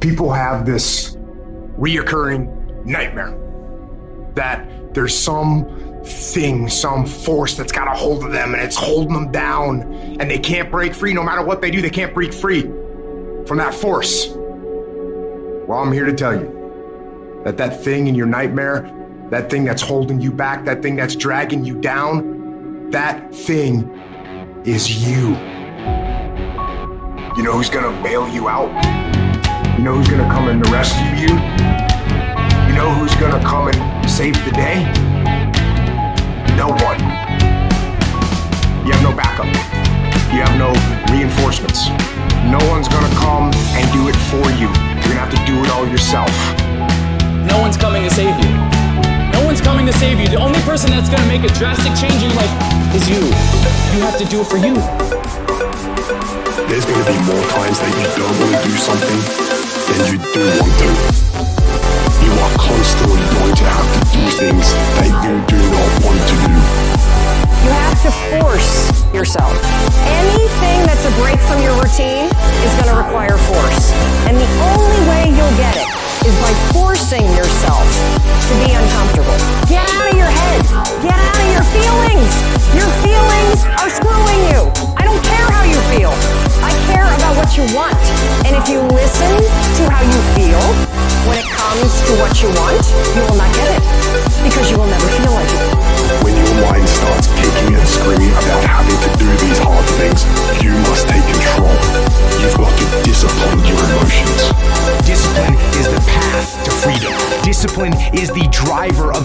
people have this reoccurring nightmare that there's some thing, some force that's got a hold of them and it's holding them down and they can't break free. No matter what they do, they can't break free from that force. Well, I'm here to tell you that that thing in your nightmare, that thing that's holding you back, that thing that's dragging you down, that thing is you. You know who's gonna bail you out? You know who's gonna come and rescue you? You know who's gonna come and save the day? No one. You have no backup. You have no reinforcements. No one's gonna come and do it for you. You're gonna have to do it all yourself. No one's coming to save you. No one's coming to save you. The only person that's gonna make a drastic change in your life is you. You have to do it for you. There's gonna be more times that you don't want to do something you do want to. You are constantly going to have to do things that you do not want to do. You have to force yourself. Anything that's a break from your routine is going to require force. And if you listen to how you feel when it comes to what you want, you will not get it because you will never feel like it. When your mind starts kicking and screaming about having to do these hard things, you must take control. You've got to discipline your emotions. Discipline is the path to freedom. Discipline is the driver of